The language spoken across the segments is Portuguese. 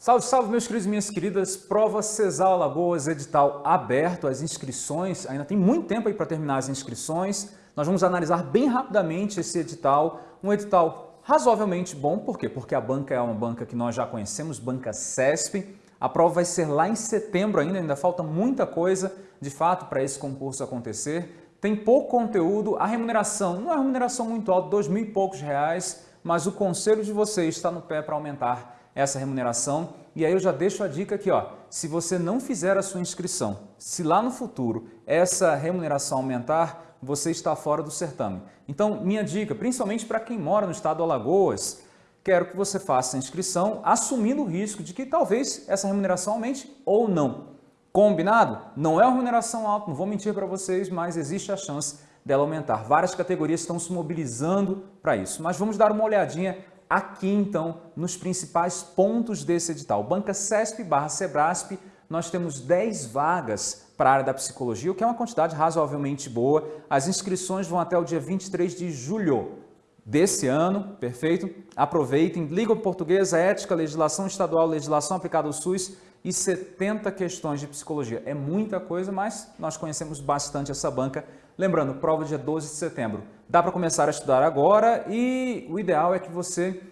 Salve, salve, meus queridos e minhas queridas. Prova Cesal Alagoas, edital aberto, as inscrições, ainda tem muito tempo aí para terminar as inscrições. Nós vamos analisar bem rapidamente esse edital, um edital razoavelmente bom, por quê? Porque a banca é uma banca que nós já conhecemos, banca CESP. A prova vai ser lá em setembro ainda, ainda falta muita coisa, de fato, para esse concurso acontecer. Tem pouco conteúdo, a remuneração não é remuneração muito alta, dois mil e poucos reais, mas o conselho de vocês está no pé para aumentar essa remuneração. E aí eu já deixo a dica aqui, ó, se você não fizer a sua inscrição, se lá no futuro essa remuneração aumentar, você está fora do certame. Então, minha dica, principalmente para quem mora no estado do Alagoas, quero que você faça a inscrição assumindo o risco de que talvez essa remuneração aumente ou não. Combinado? Não é uma remuneração alta, não vou mentir para vocês, mas existe a chance dela aumentar. Várias categorias estão se mobilizando para isso. Mas vamos dar uma olhadinha aqui então nos principais pontos desse edital. Banca CESP barra Sebrasp, nós temos 10 vagas para a área da psicologia, o que é uma quantidade razoavelmente boa. As inscrições vão até o dia 23 de julho desse ano, perfeito? Aproveitem, língua portuguesa, ética, legislação estadual, legislação aplicada ao SUS e 70 questões de psicologia. É muita coisa, mas nós conhecemos bastante essa banca. Lembrando, prova dia 12 de setembro. Dá para começar a estudar agora e o ideal é que você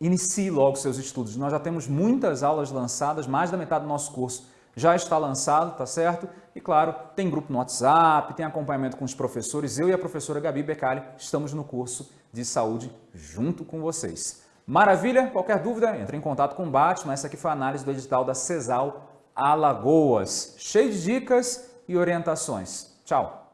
inicie logo seus estudos. Nós já temos muitas aulas lançadas, mais da metade do nosso curso já está lançado, tá certo? E claro, tem grupo no WhatsApp, tem acompanhamento com os professores. Eu e a professora Gabi Becali estamos no curso de saúde junto com vocês. Maravilha? Qualquer dúvida, entre em contato com o Batman. Essa aqui foi a análise do edital da CESAL Alagoas. Cheio de dicas e orientações. Tchau!